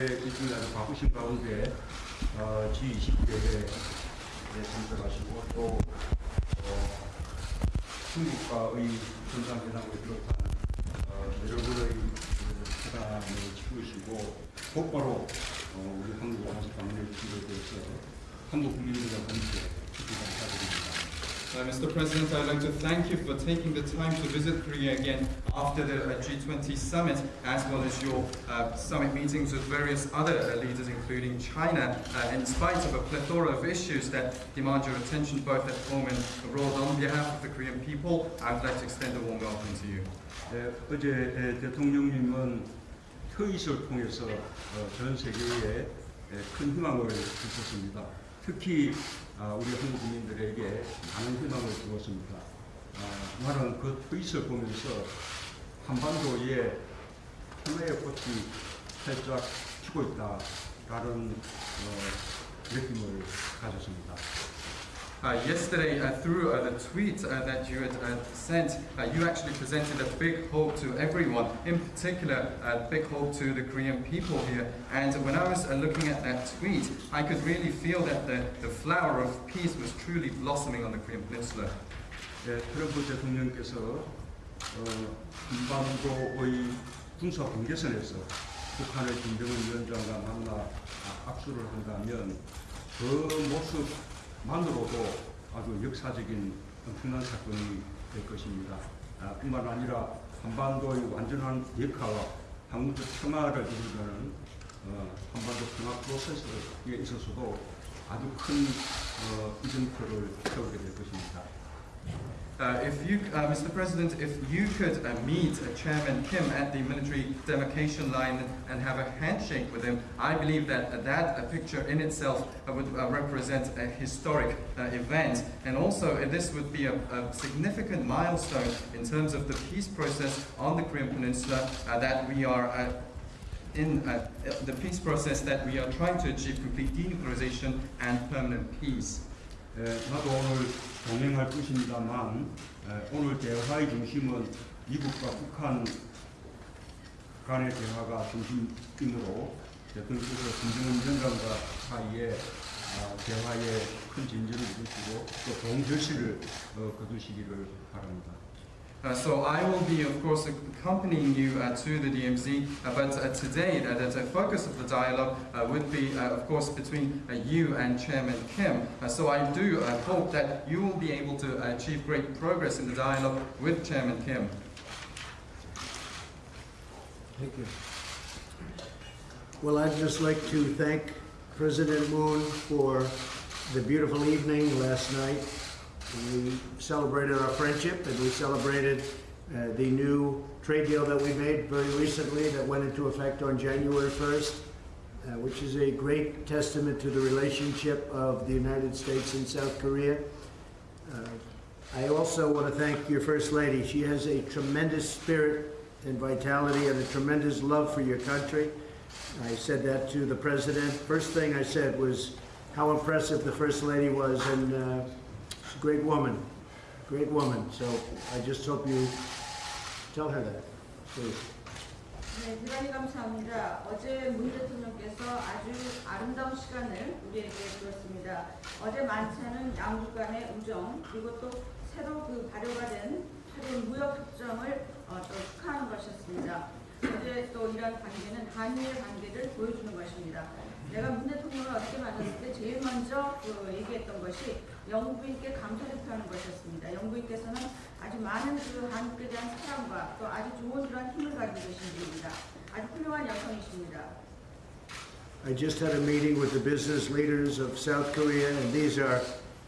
일주일 아주 바쁘신 가운데 어, G20 대회에 참석하시고 또 어, 중국과의 정상회담을 비롯한 어, 여러분의 그 회담을 치르시고 곧바로 어, 우리 한국에 다시 방문해 주시게 돼서 한국 국민들과 함께 특히 감사드립니다. Uh, Mr. President, I'd like to thank you for taking the time to visit Korea again after the uh, G20 summit, as well as your uh, summit meetings with various other uh, leaders, including China, uh, in spite of a plethora of issues that demand your attention both at home and abroad. On behalf of the Korean people, I would like to extend a warm welcome to you. 예, 어제 예, 대통령님은 트윗을 통해서 어, 전 세계에 예, 큰 희망을 주셨습니다. 특히 아, 우리 한국 국민들에게 많은 희망을 주었습니다. 아, 나는 그 트윗을 보면서 한반도에 하나의 꽃이 활짝 피고 있다라는 어, 느낌을 가졌습니다. Uh, yesterday, uh, through uh, the tweet uh, that you had uh, sent, uh, you actually presented a big hope to everyone, in particular, a big hope to the Korean people here. And when I was uh, looking at that tweet, I could really feel that the, the flower of peace was truly blossoming on the Korean Peninsula. 예, 트럼프 대통령께서 어, 한반도의 군사 경계선에서 북한의 김정은 위원장과 만나 아, 악수를 한다면 그 모습 만으로도 아주 역사적인 엄청난 사건이 될 것입니다. 아, 뿐만 아니라 한반도의 완전한 역화와 한국적 평화를 이루려는 어, 한반도 평화 프로세스에 있어서도 아주 큰 어, 이정표를 세우게 될 것입니다. Uh, if you, uh, Mr. President, if you could uh, meet uh, Chairman Kim at the military demarcation line and have a handshake with him, I believe that uh, that picture in itself would represent a historic event. And also, this would be a, a significant milestone in terms of the peace process on the Korean Peninsula that we are in the peace process that we are trying to achieve complete denuclearization and permanent peace. 에, 나도 오늘 동행할 것입니다만 에, 오늘 대화의 중심은 미국과 북한 간의 대화가 중심이므로 대통령께서 김정은 위원장과 사이에 아, 대화에 큰 진전을 이루시고 또 좋은 결실을 어, 거두시기를 바랍니다. Uh, so I will be, of course, accompanying you uh, to the DMZ, uh, but uh, today uh, the focus of the dialogue uh, would be, uh, of course, between uh, you and Chairman Kim. Uh, so I do uh, hope that you will be able to achieve great progress in the dialogue with Chairman Kim. Thank you. Well, I'd just like to thank President Moon for the beautiful evening last night. We celebrated our friendship and we celebrated uh, the new trade deal that we made very recently that went into effect on January 1st, uh, which is a great testament to the relationship of the United States and South Korea. Uh, I also want to thank your First Lady. She has a tremendous spirit and vitality and a tremendous love for your country. I said that to the President. First thing I said was how impressive the First Lady was, and uh, great woman, great woman. So I just hope you tell her that, please. 네, 대단히 감사합니다. 어제 문 대통령께서 아주 아름다운 시간을 우리에게 주었습니다. 어제 만찬은 양국 간의 우정 그리고 또 새로 그 발효가 된 무역 협정을 어, 또 축하하는 것이었습니다. 어제 또 이런 관계는 한미의 관계를 보여주는 것입니다. 내가 문 대통령을 어떻게 만났을 때 제일 먼저 그 얘기했던 것이 영부인께 감사를 표하는 것이었습니다. 영부인께서는 아주 많은 그 한국에 대한 사랑과 또 아주 좋은 그런 힘을 가지고 계신 분입니다. 아주 훌륭한 여성이십니다. I just had a meeting with the business leaders of South Korea, and these are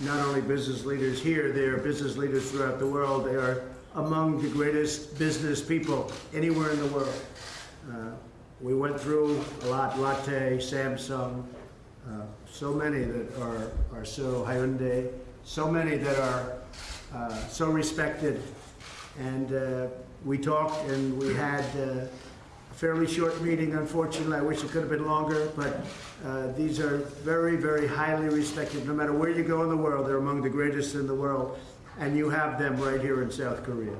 not only business leaders here, they are business leaders throughout the world. They are among the greatest business people anywhere in the world. Uh, we went through a lot, Lotte, Samsung, uh, so many that are, are so Hyundai, so many that are uh, so respected. And uh, we talked and we had uh, a fairly short meeting, unfortunately. I wish it could have been longer, but uh, these are very, very highly respected. No matter where you go in the world, they're among the greatest in the world. And you have them right here in South Korea.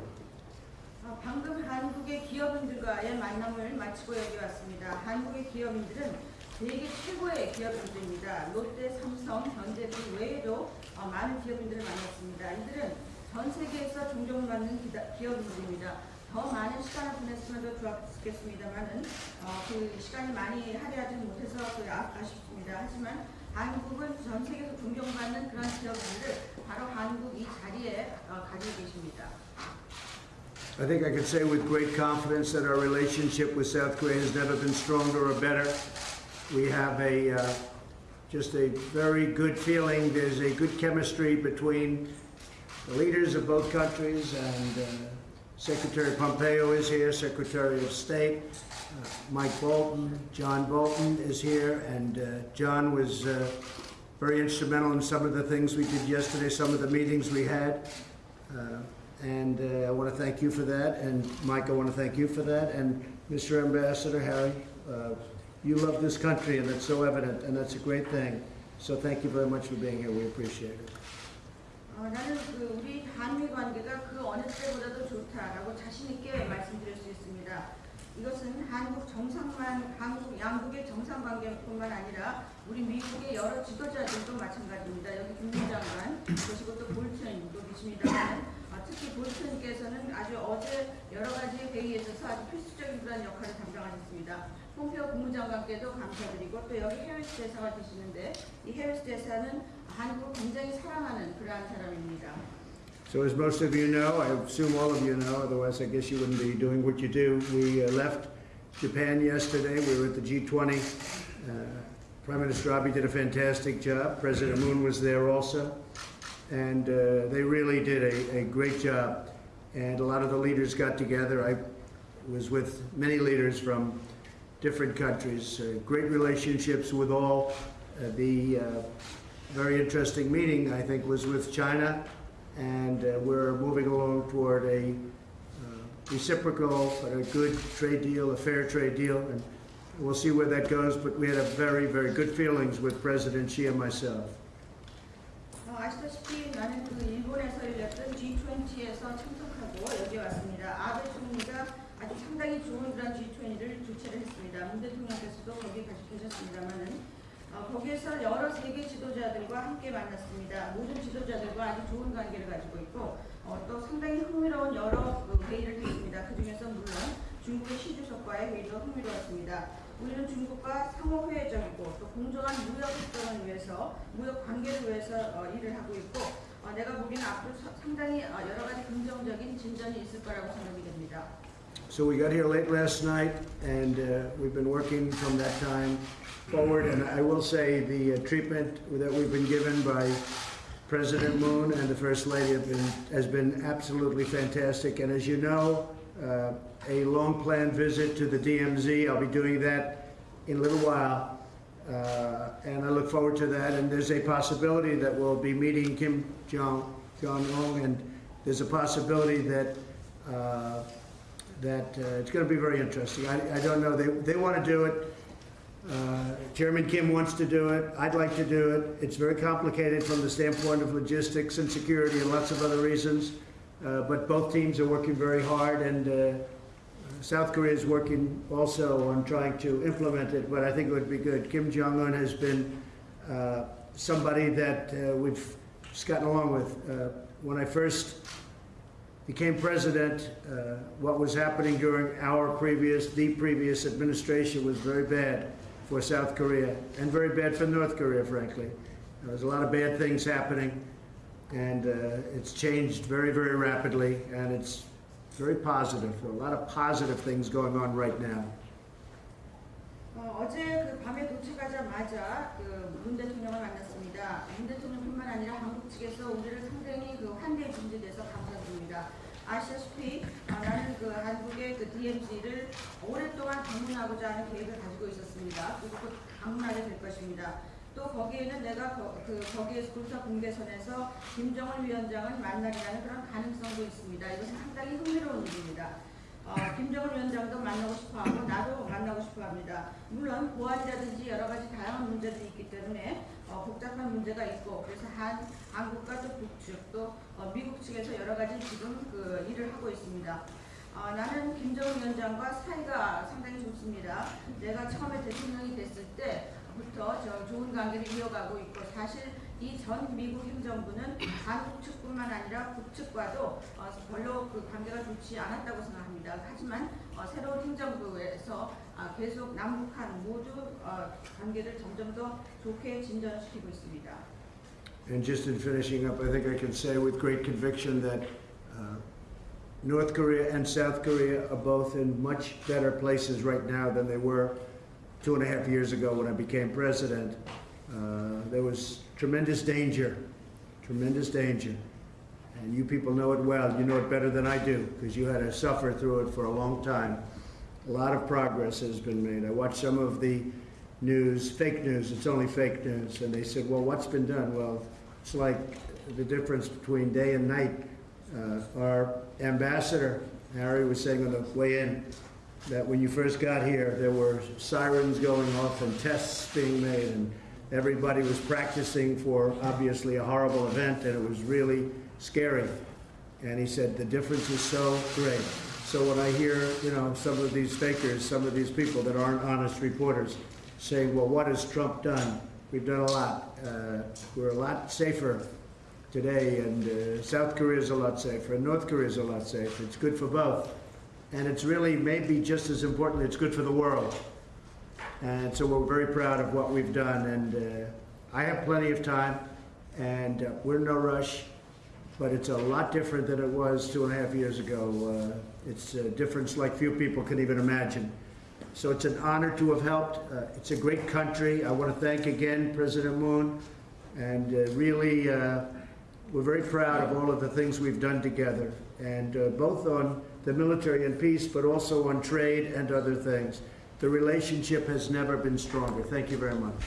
어, 방금 한국의 기업인들과의 만남을 마치고 여기 왔습니다. 한국의 기업인들은 세계 최고의 기업인들입니다. 롯데, 삼성, 현대 등 외에도 어, 많은 기업인들을 만났습니다. 이들은 전 세계에서 존경받는 기다- 기업인들입니다. 더 많은 시간을 보냈으면 더 좋았겠습니다만은 어, 그 시간이 많이 할애하지 못해서 아쉽습니다. 하지만 한국은 전 세계에서 존경받는 그런 기업인들을 바로 한국 이 자리에 어, 가지고 계십니다. I think I can say with great confidence that our relationship with South Korea has never been stronger or better. We have a uh, just a very good feeling. There's a good chemistry between the leaders of both countries, and uh, Secretary Pompeo is here, Secretary of State. Uh, Mike Bolton, John Bolton is here, and uh, John was uh, very instrumental in some of the things we did yesterday, some of the meetings we had. Uh, And uh, I want to thank you for that, and Mike, I want to thank you for that, and Mr. Ambassador Harry, uh, you love this country, and that's so evident, and that's a great thing. So thank you very much for being here, we appreciate it. 어, 나는 그 우리 한미 관계가 그 어느 때보다도 좋다라고 자신 있게 말씀드릴 수 있습니다. 이것은 한국 정상만 한국 양국의 정상 관계뿐만 아니라 우리 미국의 여러 지도자들도 마찬가지입니다. 여기 김민 장관 그리고 또 볼튼도 계십니다만 아, 특히 볼튼께서는 아주 어제 여러 가지 회의에 있어서 아주 필수적인 그런 역할을 담당하셨습니다. 있습니다. 국무장관께도 감사드리고 또 여기 해리스 대사가 계시는데 이 해리스 대사는 한국을 굉장히 사랑하는 그러한 사람입니다. So as most of you know, I assume all of you know, otherwise I guess you wouldn't be doing what you do. We uh, left Japan yesterday. We were at the G20. Uh, Prime Minister Abe did a fantastic job. President Moon was there also. And uh, they really did a, a great job. And a lot of the leaders got together. I was with many leaders from different countries, uh, great relationships with all. Uh, the uh, very interesting meeting, I think, was with China, and uh, we're moving along toward a uh, reciprocal but a good trade deal, a fair trade deal, and we'll see where that goes. But we had a very, very good feelings with President Xi and myself. 어, 아시다시피 나는 그 일본에서 열렸던 G20에서 참석하고 여기 왔습니다. 아베 총리가 아주 상당히 좋은 그런 G20를 주최를 했습니다. 문 대통령께서도 거기 같이 계셨습니다만은 어, 거기에서 여러 세계 지도자들과 함께 만났습니다. 모든 지도자들과 아주 좋은 관계를 가지고 있고 어, 또 상당히 흥미로운 여러 그 회의를 했습니다. 그 중에서 물론 중국의 시 주석과의 회의도 흥미로웠습니다. 우리는 중국과 상호회적이고 또 공정한 무역 협정을 위해서 무역 관계를 위해서 어, 일을 하고 있고 어, 내가 보기에는 앞으로 사- 상당히 어, 여러 가지 긍정적인 진전이 있을 거라고 생각이 됩니다. So we got here late last night, and uh, we've been working from that time forward. And I will say the uh, treatment that we've been given by President Moon and the First Lady been, has been absolutely fantastic. And as you know, uh, a long planned visit to the DMZ. I'll be doing that in a little while. Uh, and I look forward to that. And there's a possibility that we'll be meeting Kim Jong Jong Un, and there's a possibility that uh, that uh, it's going to be very interesting. I, I don't know. They they want to do it. Uh, Chairman Kim wants to do it. I'd like to do it. It's very complicated from the standpoint of logistics and security and lots of other reasons. Uh, but both teams are working very hard, and uh, South Korea is working also on trying to implement it. But I think it would be good. Kim Jong Un has been uh, somebody that uh, we've just gotten along with. When I first became president, uh, what was happening during our previous, the previous administration was very bad for South Korea and very bad for North Korea, frankly. There was a lot of bad things happening, and uh, it's changed very, very rapidly, and it's very positive. There are a lot of positive things going on right now. 어, 어제 그 밤에 도착하자마자 그 문 대통령을 만났습니다. 문 대통령뿐만 아니라 한국 측에서 우리를 상당히 그 환대해 준 데 대해서 감사드립니다. 아시다시피 어, 나는 그 한국의 그 DMZ를 오랫동안 방문하고자 하는 계획을 가지고 있었습니다. 그리고 곧 방문하게 될 것입니다. 또 거기에는 내가 거, 그 거기에서 군사 공개선에서 김정은 위원장을 만나기라는 그런 가능성도 있습니다. 이것은 상당히 흥미로운 일입니다. 어, 김정은 위원장도 만나고 싶어하고 나도 만나고 싶어합니다. 물론 보안이라든지 여러 가지 다양한 문제들이 있기 때문에 어, 복잡한 문제가 있고 그래서 한 한국과 또 북측 또 어, 미국 측에서 여러 가지 지금 그 일을 하고 있습니다. 어, 어, 나는 김정은 위원장과 사이가 상당히 좋습니다. 내가 처음에 대통령이 됐을 때부터 저 좋은 관계를 이어가고 있고 사실 이 전 미국 행정부는 한국 측뿐만 아니라 북측과도 어, 별로 그 관계가 좋지 않았다고 생각합니다. 하지만 어, 새로운 행정부에서 아, 계속 남북한 모두 어, 관계를 점점 더 좋게 진전시키고 있습니다. And just in finishing up, I think I can say with great conviction that uh, North Korea and South Korea are both in much better places right now than they were two and a half years ago when I became president. Uh, there was tremendous danger, tremendous danger. And you people know it well. You know it better than I do because you had to suffer through it for a long time. A lot of progress has been made. I watched some of the news, fake news, it's only fake news. And they said, well, what's been done? Well, it's like the difference between day and night. Uh, our ambassador, Harry, was saying on the way in that when you first got here, there were sirens going off and tests being made, and everybody was practicing for obviously a horrible event, and it was really scary. And he said the difference is so great. So when I hear, you know, some of these fakers, some of these people that aren't honest reporters saying, well, what has Trump done? We've done a lot. Uh, we're a lot safer today, and uh, South Korea is a lot safer, and North Korea is a lot safer. It's good for both. And it's really, maybe just as important, it's good for the world. And so we're very proud of what we've done, and uh, I have plenty of time, and uh, we're in no rush, but it's a lot different than it was two and a half years ago. Uh, It's a difference like few people can even imagine. So it's an honor to have helped. Uh, It's a great country. I want to thank again President Moon, and uh, really, uh, we're very proud of all of the things we've done together, and uh, both on the military and peace, but also on trade and other things. The relationship has never been stronger. Thank you very much.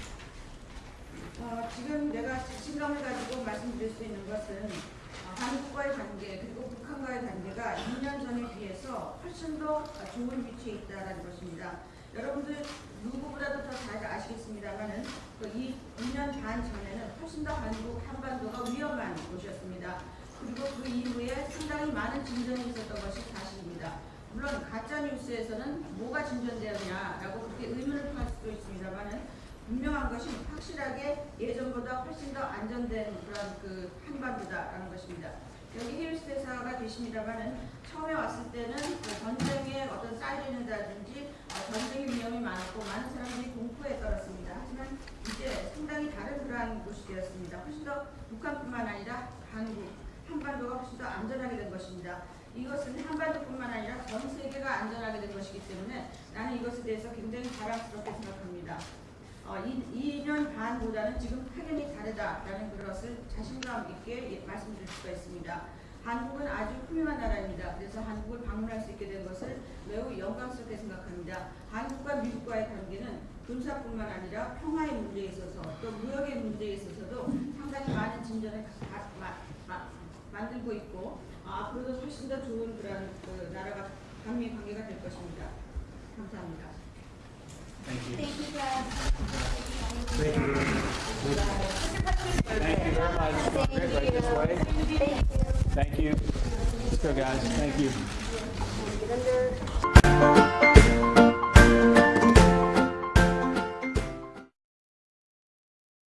어, 지금 내가 자신감을 가지고 말씀드릴 수 있는 것은 어, 한국과의 관계 그리고 북한과의 관계가 2년 전에 비해서 훨씬 더 좋은 위치에 있다는 것입니다. 여러분들 누구보다도 더 잘 아시겠습니다만은 그이 2년 반 전에는 훨씬 더 한국 한반도가 위험한 곳이었습니다. 그리고 그 이후에 상당히 많은 진전이 있었던 것이 사실입니다. 물론 가짜 뉴스에서는 뭐가 진전되었냐라고 그렇게 의문을 표할 수도 있습니다만은 분명한 것이 확실하게 예전보다 훨씬 더 안전된 그런 그 한반도다라는 것입니다. 여기 헤일스 대사가 계십니다만은 처음에 왔을 때는 그 전쟁의 어떤 사이렌이라든지 어, 전쟁의 위험이 많았고 많은 사람들이 공포에 떨었습니다. 하지만 이제 상당히 다른 그러한 곳이 되었습니다. 훨씬 더 북한뿐만 아니라 한국, 한반도가 훨씬 더 안전하게 된 것입니다. 이것은 한반도뿐만 아니라 전 세계가 안전하게 된 것이기 때문에 나는 이것에 대해서 굉장히 자랑스럽게 생각합니다. 어, 이, 2년 반보다는 지금 확연히 다르다라는 것을 자신감 있게 예- 말씀드릴 수가 있습니다. 한국은 아주 훌륭한 나라입니다. 그래서 한국을 방문할 수 있게 된 것을 매우 영광스럽게 생각합니다. 한국과 미국과의 관계는 군사뿐만 아니라 평화의 문제에 있어서 또 무역의 문제에 있어서도 상당히 많은 진전을 가- 마- 마- 만들고 있고 어, 앞으로도 훨씬 더 좋은 그런 그 나라가 한미 관계가 될 것입니다. 감사합니다. Thank you. Thank you, Brad. Thank you. Thank you very much. Right, right this. Thank you. Thank you. Let's go, guys. Thank you.